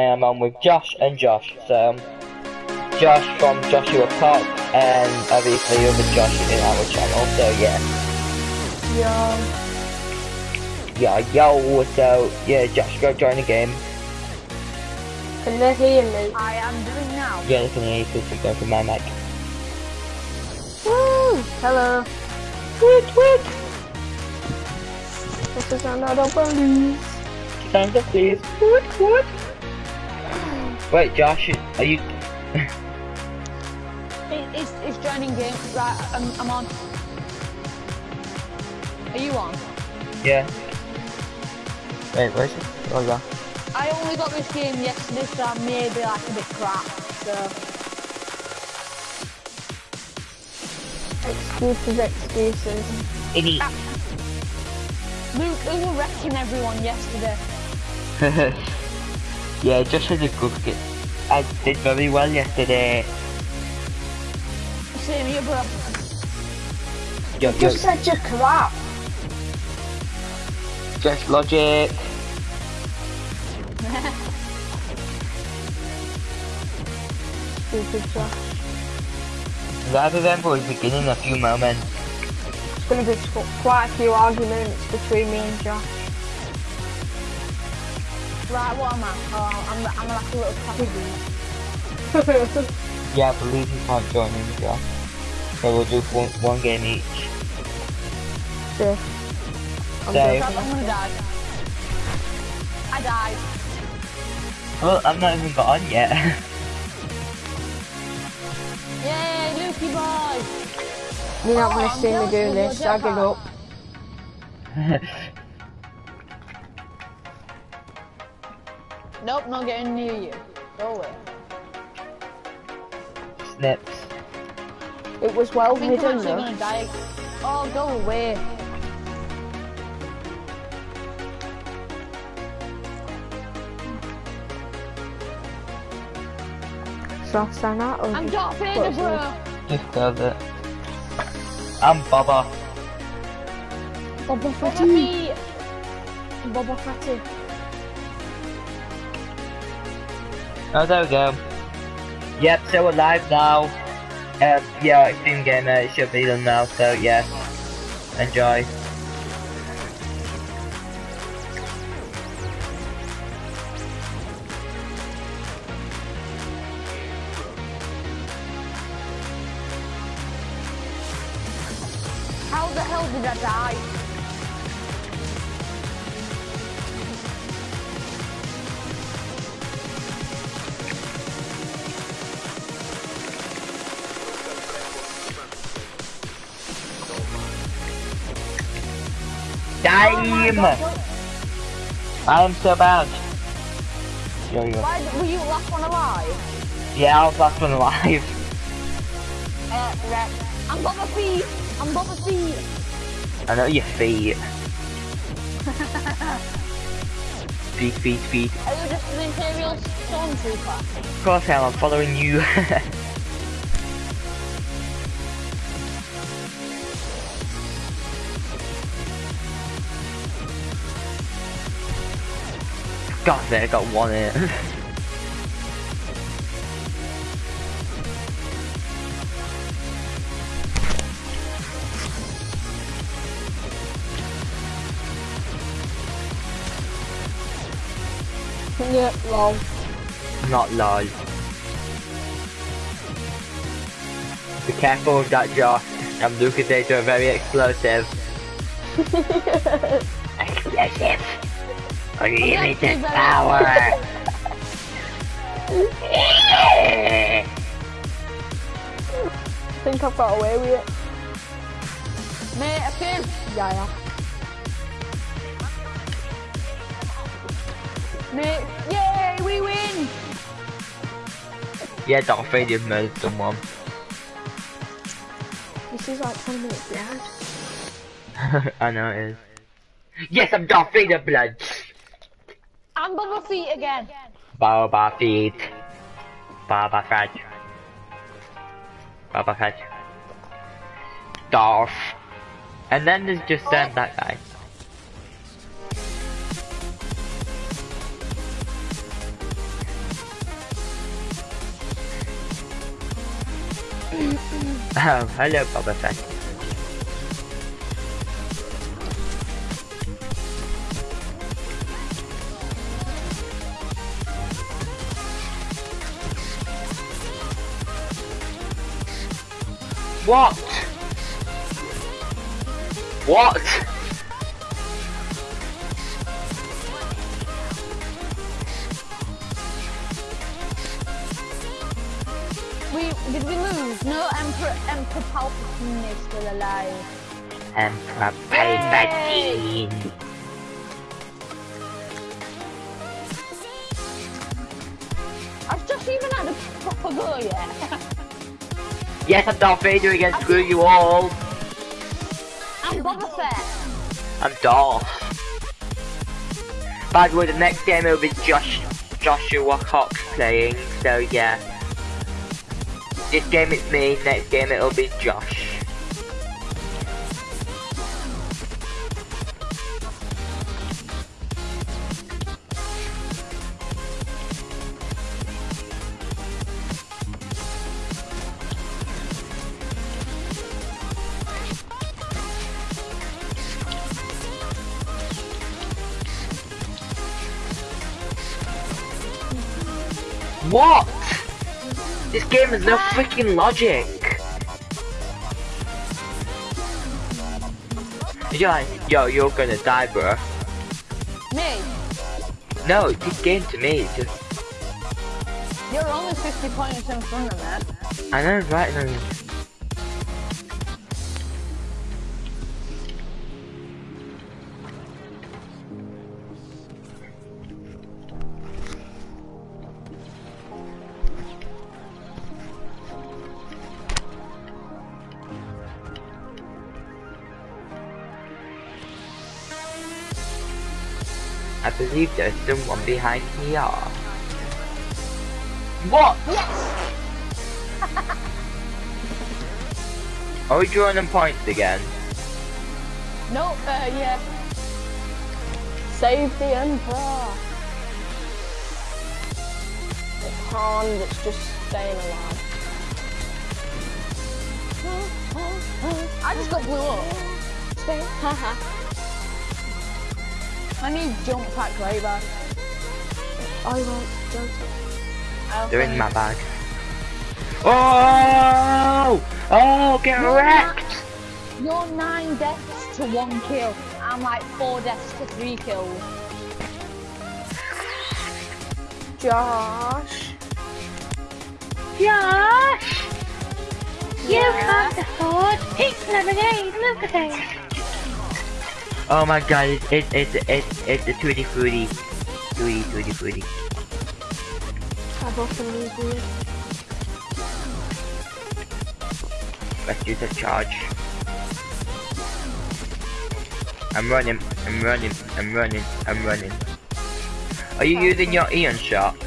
I am on with Josh and Josh. So, um, Josh from Joshua Park, and obviously other Josh in our channel. So yeah. Yo. Yeah, yo, so yeah, Josh, go join the game. Can they hear me? I am doing now. Yeah, listen to because it's going from my mic. Woo! Hello. Tweet, tweet. This is another police. Stand up, please. What, what? Wait, Josh, are you? It, it's, it's joining game. Right, I'm, I'm on. Are you on? Yeah. Wait, where's it? Oh, yeah. I only got this game yesterday, so I may be like a bit crap. So Excuses, excuses. Idiot. Ah. Luke, we were wrecking everyone yesterday. yeah, just was a good kid. I did very well yesterday. Same here, bro. Yo, yo, Just said you're crap. just logic. Stupid Josh. Rather than for the beginning a few moments. It's gonna be qu- quite a few arguments between me and Josh. Right, what am I? Oh, I'm, I'm like a little puppy. Yeah, I believe you can't join in, yeah. So we'll do one, one game each. Yeah. I'm Dave. I'm gonna die. I died. Well, I've not even got on yet. Yay, Lukey boy! You're not Oh, gonna see me doing this. your Sag it jetpack. up. Nope, not getting near you. Go away. Snips. It was well I think I'm hidden actually though. gonna die. Oh, go away. Sasana or oh, I'm just Darth Vader, what's bro. Just does it. I'm Baba. Boba Boba Fett. Fett. Oh, there we go. Yep, so we're live now. Um, yeah, Extreme Gamer, it should be done now, so yeah. Enjoy. I am so bad. Yo, yo. Why were you last one alive? Yeah, I was last one alive. Uh, right. I'm Boba Fett. I'm Boba Fett. I know your feet. feet, feet, feet. Are you just an Imperial Stormtrooper? Of course I am, I'm following you. God, there, I got one in. Yeah, lol. Not lol. Be careful with that, Josh. I'm Lucas are very explosive. explosive. Unlimited power. I think I've got away with it. Mate, I can. Yeah, yeah. Mate, yay, we win! yeah, Darth Vader murdered someone. This is like 10 minutes behind. I know it is. Yes, I'm Darth Vader blood. I'm Feet again. Bubba Feet. Bubba Fett. Bubba Fett. Darth. And then there's just oh. that guy. hello Bubba Fett. What? What? We did we lose? No, Emperor Emperor Palpatine is still alive. Emperor Palpatine. I've just even had a proper go yet. Yes, I'm Darth Vader again. Screw you all. I'm Boba Fett. I'm Darth. By the way, the next game will be Josh Joshua Cox playing. So yeah. This game it's me. Next game it'll be Josh. What? This game has no freaking logic. You're like, yo, you're gonna die, bro. Me, No, this game to me is just, you're only 50 points in front of me. I know, right? Believe there's someone behind here. What? Yes! Are we drawing them points again? No, uh, yeah. Save the Emperor. It's Han that's just staying alive. I just got blew up. Stay. Haha. I need jump pack right back. I won't. Don't. I also They're in my bag. Oh! Oh, get No, wrecked! You're nine deaths to one kill. I'm like four deaths to three kills. Josh. Josh, you Yeah. can't afford pink lemonade. Look at it. Oh my god, it's it's it's it's, it's a tutti frutti. Tutti tutti frutti. I've often used weird. Let's use a charge. I'm running, I'm running, I'm running, I'm running. Are you using your Ion shot?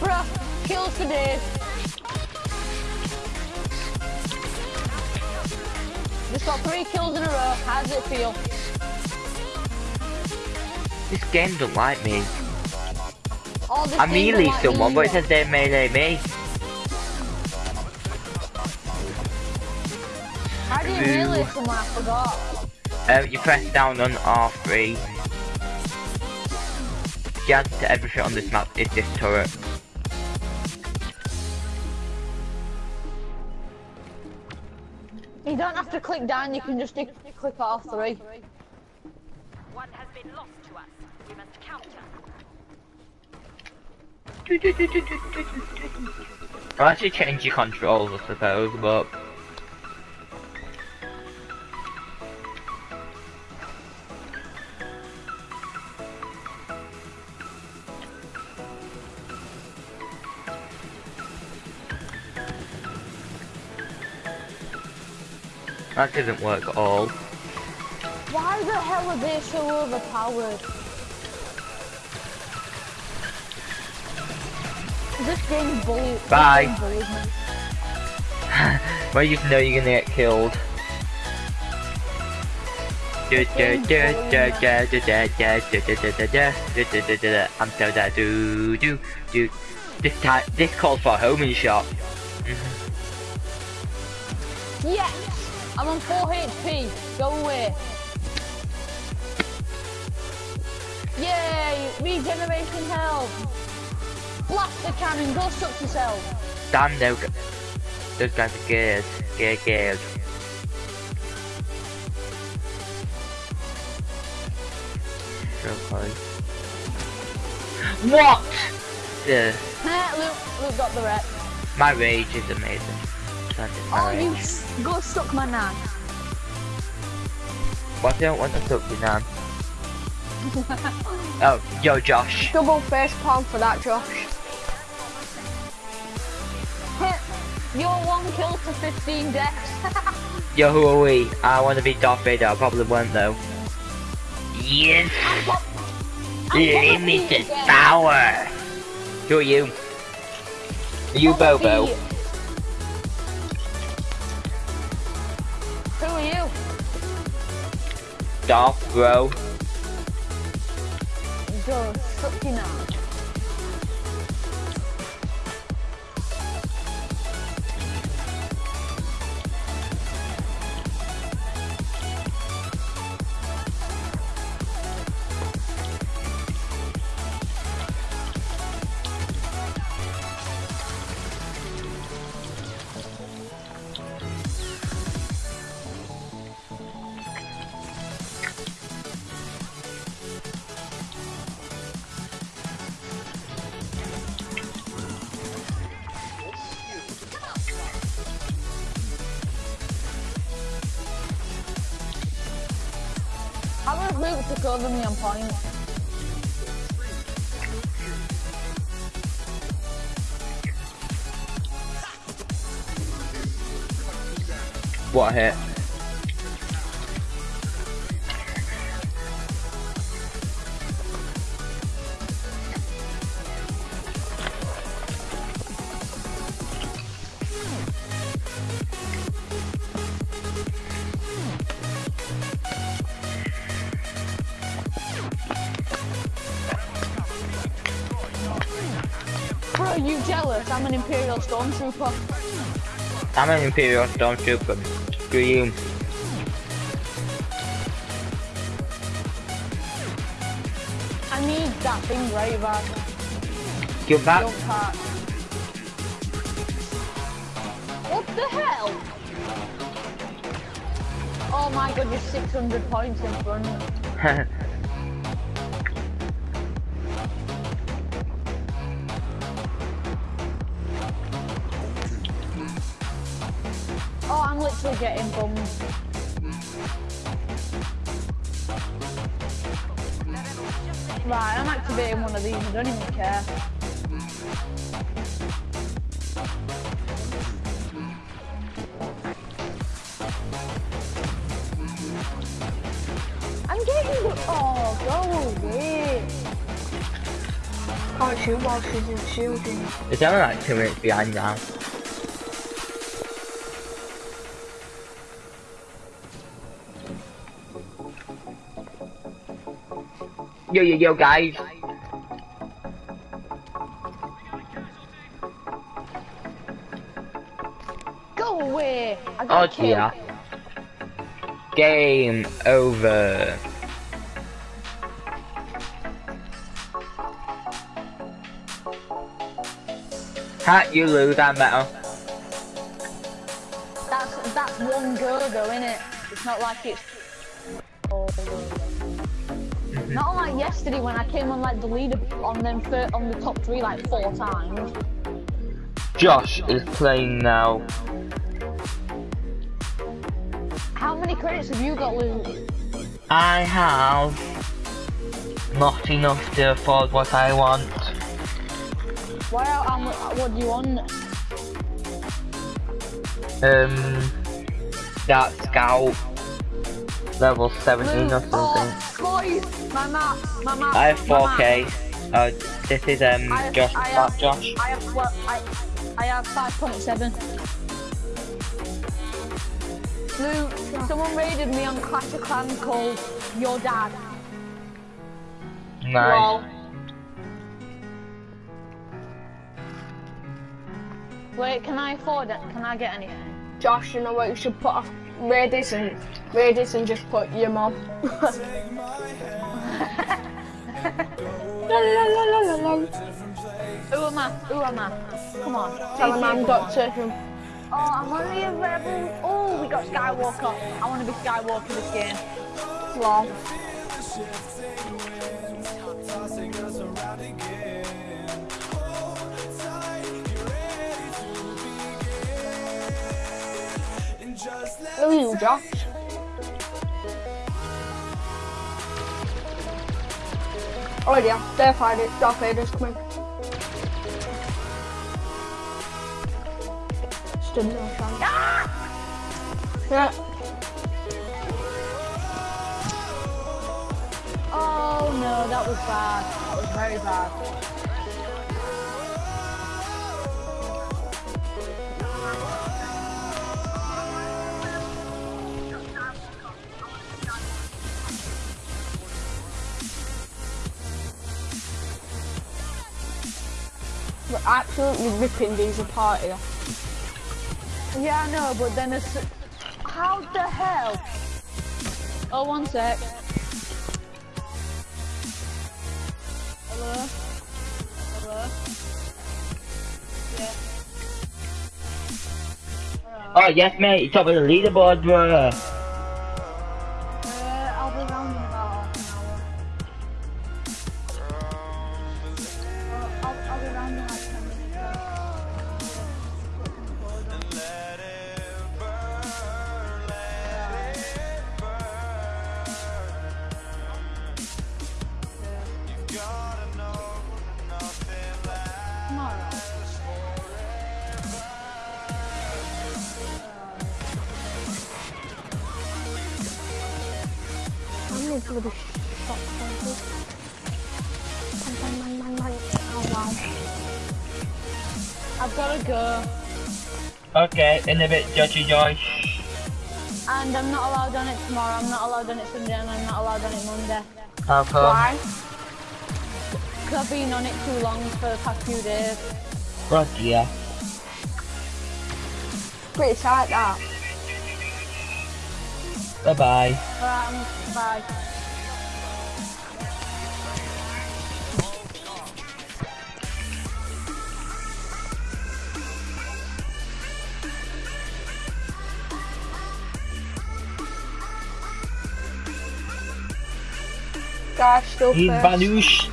Bruh, kills today. Just got three kills in a row. How does it feel? This game don't like me. This I melee like someone, but it says they melee me. How do you melee someone? I forgot. Um, you press down on R3. The answer to everything on this map is this turret. To click down. You can just click click R3. One has been lost to us. We must counter. I'll actually change your controls, I suppose, but... That didn't work at all. Why the hell are they so overpowered? This game bully. this Bye. game bullies. Well, you know you're gonna get killed. I'm so that do do do. This time, this calls for a homing shot. Yes! I'm on 4 HP. Go away. Yay! Regeneration health. Blast the cannon. Go suck yourself. Damn, those those guys are. Good, good. Okay. What? Yeah, Luke, Luke got the rep. my rage is amazing. That is my Oh, you go suck my nan. What do I want to talk to now? oh, yo, Josh. Double face palm for that, Josh. You're one kill to 15 deaths. Yo, who are we? I want to be Darth Vader. I probably won't though. Yes, I'm pop- I'm popping limited power. Who are you? Are you Bobo? Who are you? Darth Bro. Go suck your Hit? Bro, are you jealous? I'm an Imperial Stormtrooper. I'm an Imperial Stormtrooper. Screw you. I need that thing right back. Give back. What the hell? Oh my god, you're 600 points in front. Oh, I'm literally getting bummed. Right, I'm activating one of these, I don't even care. I'm getting the- Oh, go away. Can't shoot while she's in shielding. it's only like two minutes behind now. Yo, yo, yo, guys. Go away. I Oh killed. dear. Game over. Ha, you lose, I'm better. That's that's one go though, innit? It's not like it's. Not like yesterday when I came on like the leader on them fir- on the top three like four times. Josh is playing now. How many credits have you got, Luke? I have not enough to afford what I want. Why? Mu- what do you want? Um, that scout level 17 or something. oh, boys, my map, my map. I have 4K. Uh, this is um I have, Josh. I Fat have, Josh. I have well, I, I have five point seven. Luke, someone raided me on Clash of Clans called Your Dad. Nice. Lol. Wait, can I afford it? Can I get anything? Josh, you know what? You should put off Radis and Radis and just put your mom. La, la, la, la, la, la. Who am I? Who am I? Come on. Tell him I'm. Doctor. Oh, I'm only a rebel. Oh, we got Skywalker. I want to be Skywalker this game. Lol. Who are you, Josh? Oh yeah, they're fighting. Darth Vader's coming. Stood no chance. Yeah. Oh no, that was bad. That was very bad. Absolutely ripping these apart here. Yeah, I know, but then it's. How the hell? Oh, one sec. Hello? Hello? Yeah. Oh yes, mate. Top of the leaderboard, bro. In a bit, Judgy Joy. And I'm not allowed on it tomorrow, I'm not allowed on it Sunday, and I'm not allowed on it Monday. How come? Why? Because I've been on it too long for the past few days. Right, yeah. Pretty tight that. Bye bye. Alright, um, bye. He's first. vanished.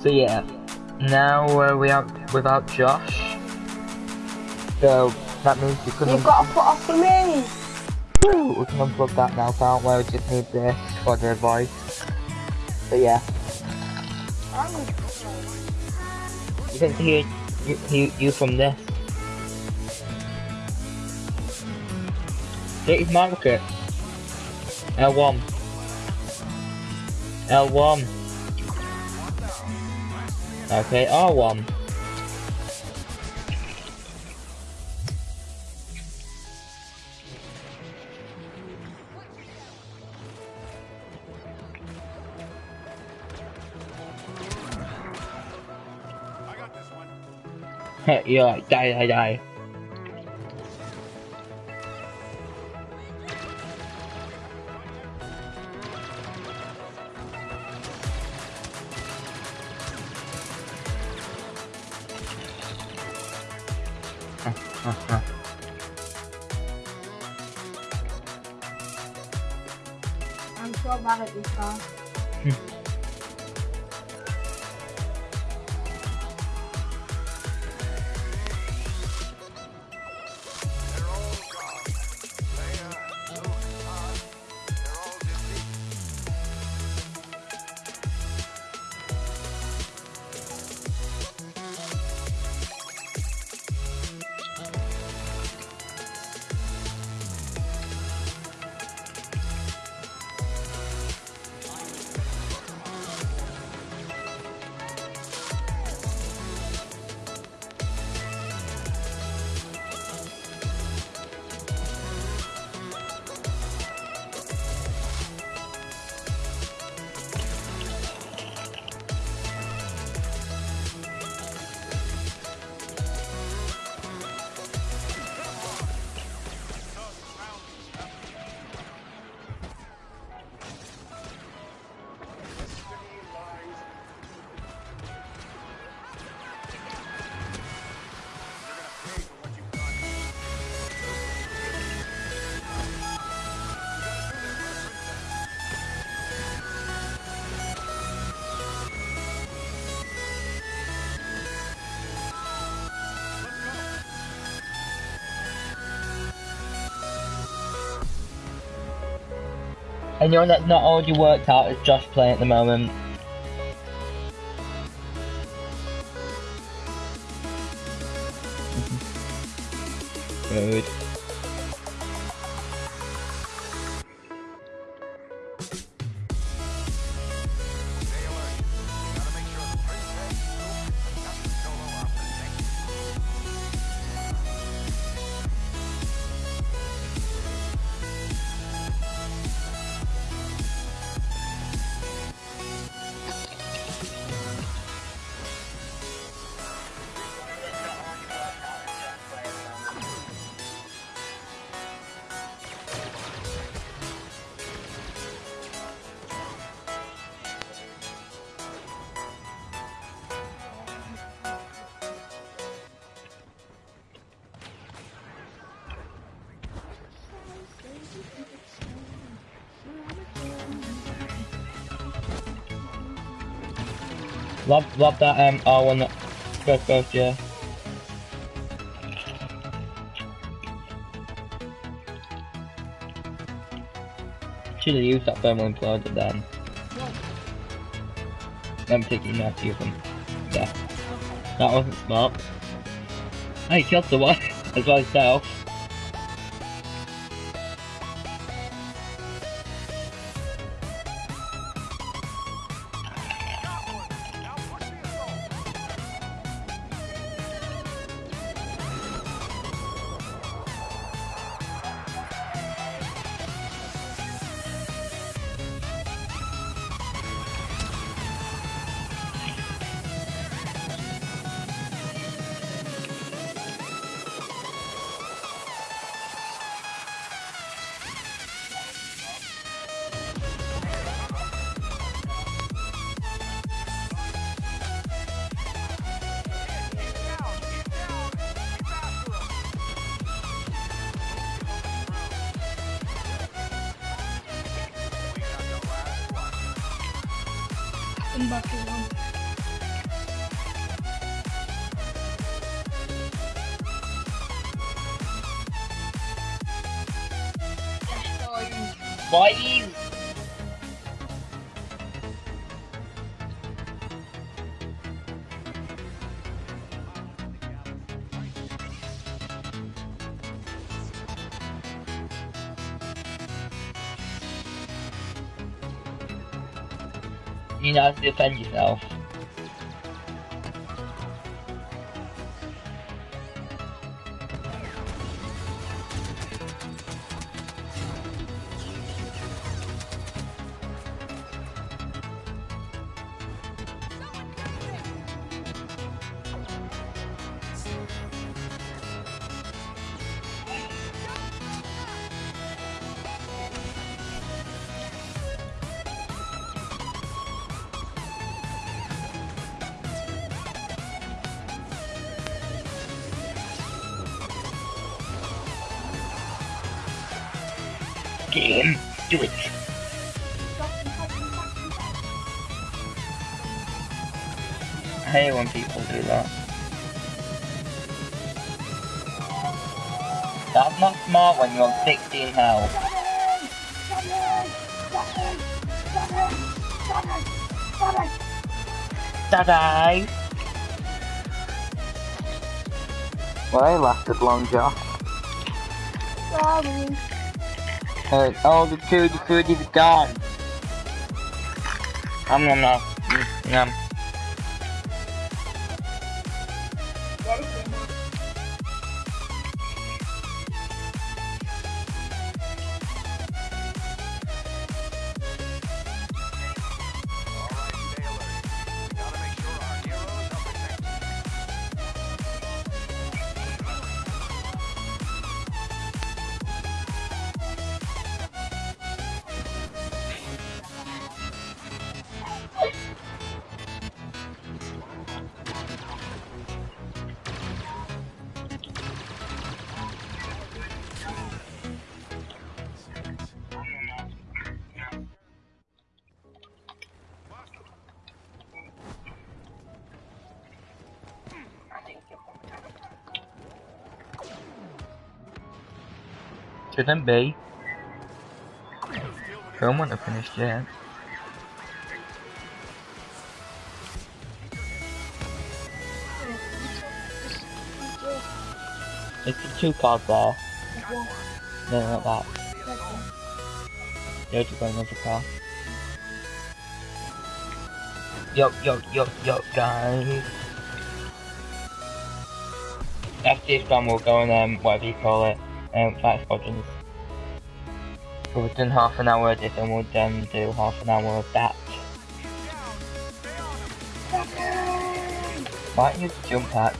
So yeah, now uh, we are without Josh. So that means we can You've got to put off for me. Woo, we can unplug that now, can't we? We just need this for the voice. But yeah, you can hear you, you, you from this. Take market. L1. L1. Okay, R1. You're like, die, die, die. I'm And you're not, already worked out as Josh playing at the moment. Love, love that um R1 first burst, yeah. Should have used that thermal imploder then. I'm taking that to them. Yeah. That wasn't smart. Hey, killed the one as well as self. Boys! You know how to defend yourself. Game, do it. I hate when people do that. That's not smart when you're on 16 health. Daddy! Well, they lasted long, Josh. Sorry. Uh, all the food, the food is gone. Um, nom nom. Mm, Yum. Shouldn't be. film wasn't finished yet. It's the two cards there. No, not that. Yeah, to go another car. Yo, yo, yo, yo, guys. After this one, we'll go on, um, whatever you call it, um, Fight Squadrons. So we've done half an hour of this and we'll then do half an hour of that. Why don't you jump pack?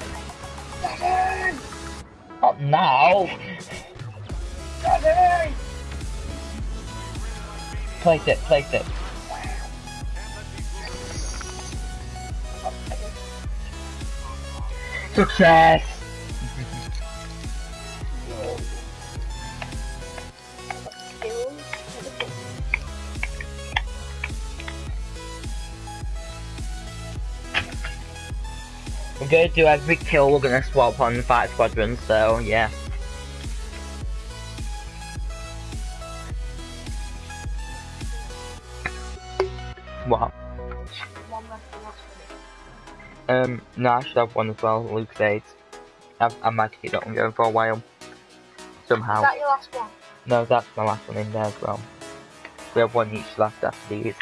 Not now! Place it, place it. Success! We're gonna do every kill, we're gonna swap on fight squadrons, so yeah. What? Um, no, I should have one as well, Luke's AIDS. I've, I might keep that one going for a while. Somehow. Is that your last one? No, that's my last one in there as well. We have one each left after these.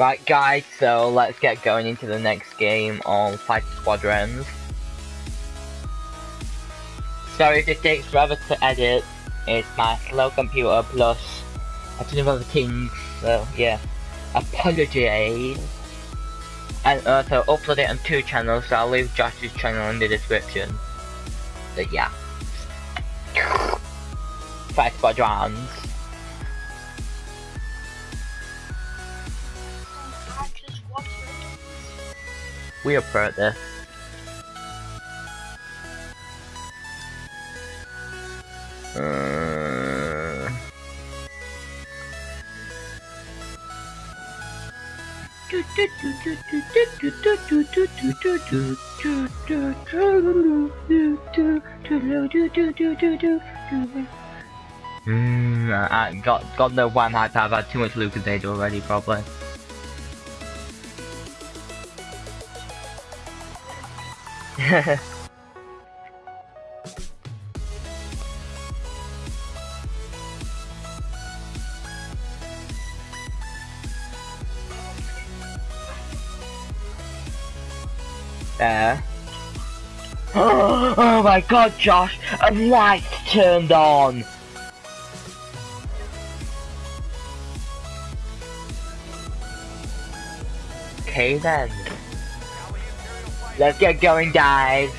Right guys, so let's get going into the next game on Fighter Squadrons. Sorry if it takes forever to edit, it's my slow computer plus I don't know other things, so yeah. Apologies. And also upload it on two channels, so I'll leave Josh's channel in the description. So yeah. Fighter Squadrons. We are pro at this. Uh... Mm, I got got no one hype. I've had too much Lucas Age already, probably. There. oh my god, Josh! A light turned on! Okay then. Let's get going, guys.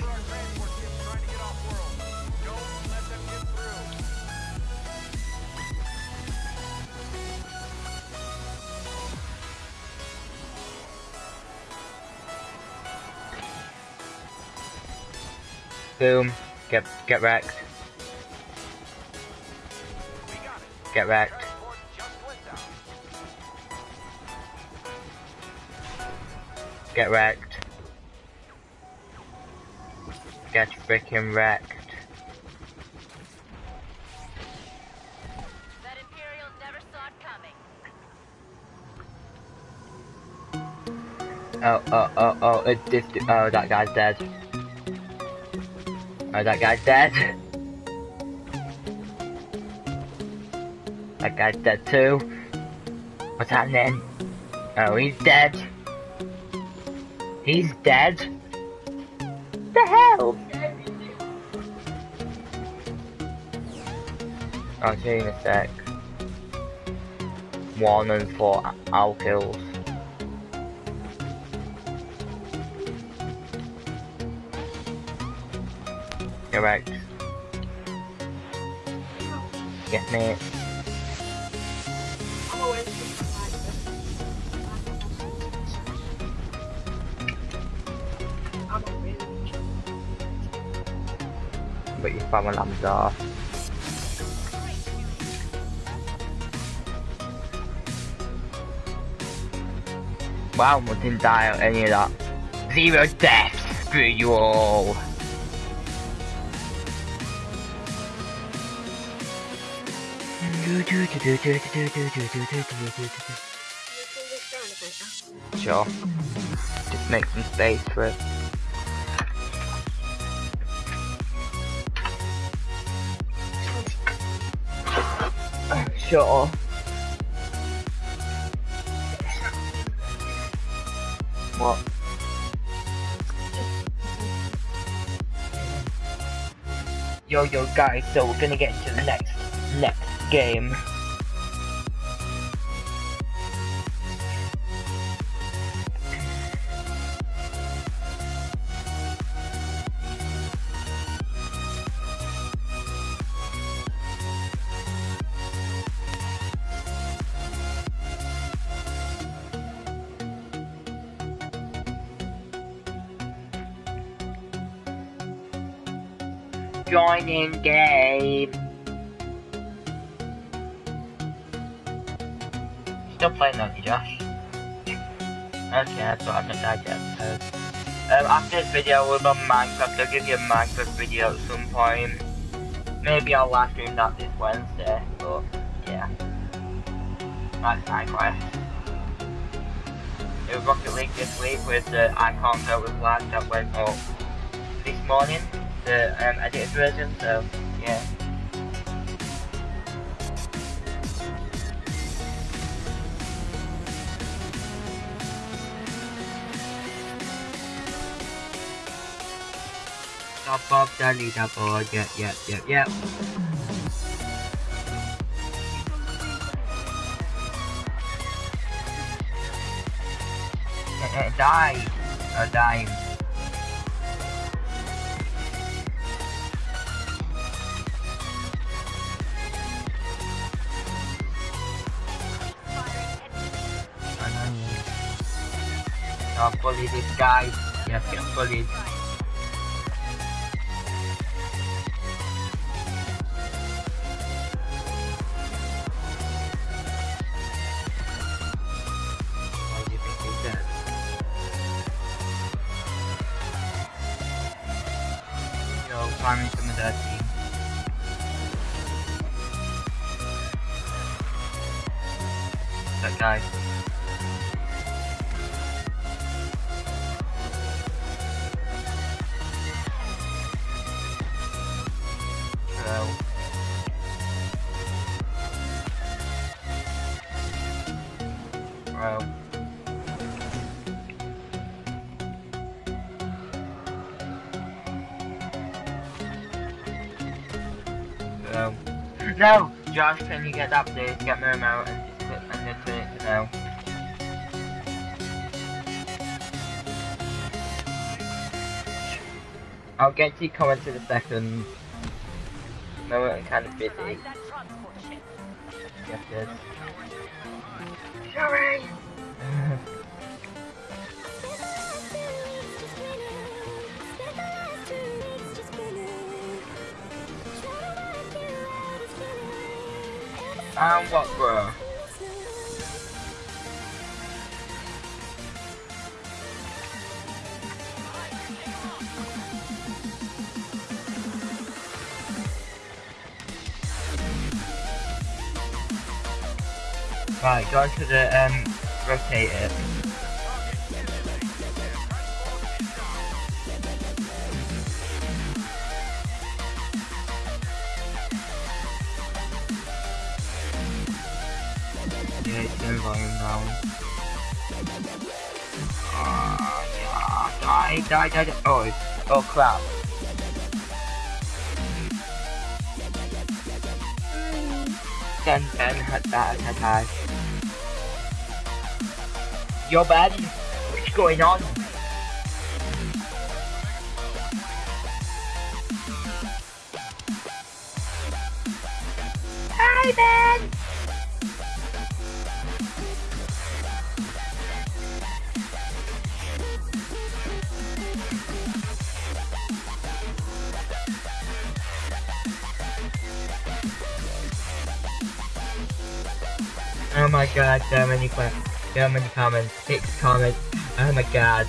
Boom. Get get wrecked. Get wrecked. Get wrecked. Get freaking wrecked. That Imperials never saw it coming. Oh, oh, oh, oh, it, this, oh, that guy's dead. Oh, that guy's dead. That guy's dead too. What's happening? Oh, he's dead. He's dead. I'll you in a sec. One and four owl kills. Correct. Get me. Bị phòng mà làm giờ. Wow, một thiên tai ở any of that. Zero deaths, screw you all. Sure. Just make some space for it. Sure. What? Yo yo guys, so we're gonna get to the next next game. In game. Still playing on you, Josh? Okay, so I've not died yet. Um, after this video, we'll be on Minecraft. I'll give you a Minecraft video at some point. Maybe I'll live stream that this Wednesday, but yeah. That's Minecraft. It was Rocket League this week with the icons that was live that went up this morning the um, edited version, so yeah. Top Bob Daddy Double, yep, yep, yep, yep. Uh, uh, die! Dying. I'll bully this guy. Yes. Why Josh, can you get that please? Get me remote and just put and then turn it to no. I'll get to your comments in a second. No, I'm kind of busy. Find that transport ship. Yes, yes. Sorry. And what, bro? Right, go to the um rotate Oh, oh crap. Then, then, had that attack. Yo, Ben, what's going on? Hi, Ben! My god, so many so many comments, six comments, oh my god.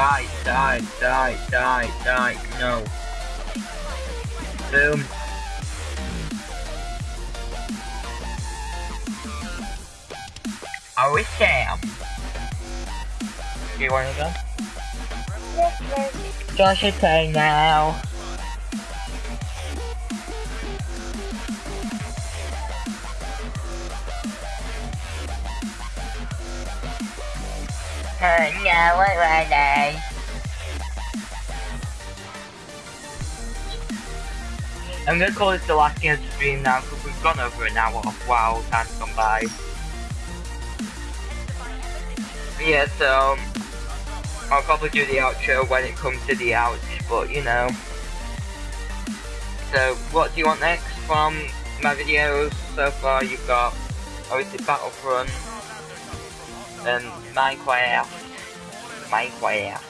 Die, die, die, die, die, no. Boom. Are we Sam? Do you wanna go? Josh is playing now. I'm gonna call this the last game stream now because we've gone over an hour. Wow, time's gone by. Yeah, so I'll probably do the outro when it comes to the ouch, but you know. So, what do you want next from my videos so far? You've got obviously Battlefront, um, Minecraft, Minecraft,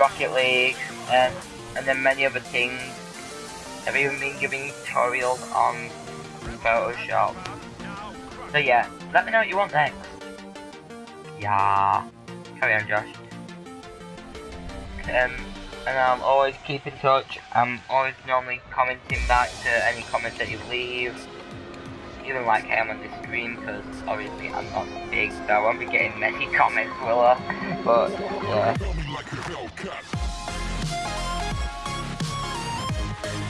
Rocket League, um, and then many other things. I've even been giving tutorials on Photoshop. So yeah, let me know what you want next. Yeah. Carry on, Josh. Um, and I'm always keep in touch. I'm always normally commenting back to any comments that you leave. Even like I am on this stream, because obviously I'm not big, so I won't be getting many comments, will I? But, yeah.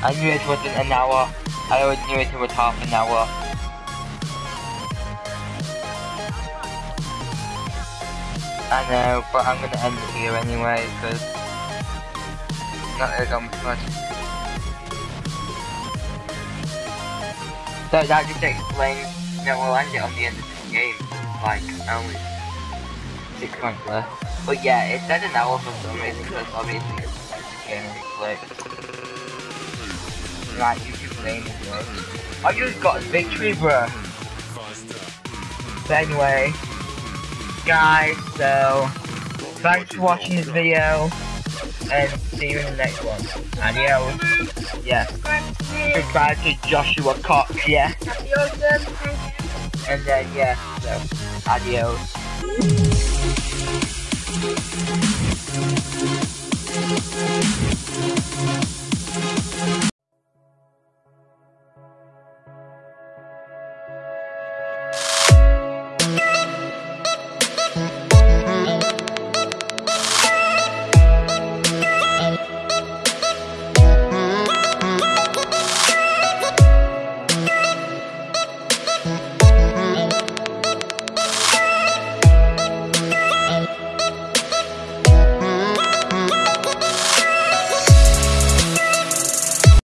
I knew it wasn't an hour. I always knew it was half an hour. I know, but I'm gonna end it here anyway, because not got much. So that just explains that we'll end it on the end of this game. Like, only six months left. But yeah, it said an hour for some reason, because obviously it's a game replay. I just got a victory, bro. But anyway, guys, so thanks for watching this video, and see you in the next one. Adios. Yeah. Goodbye to Joshua Cox, yeah. And then, yeah, so, adios.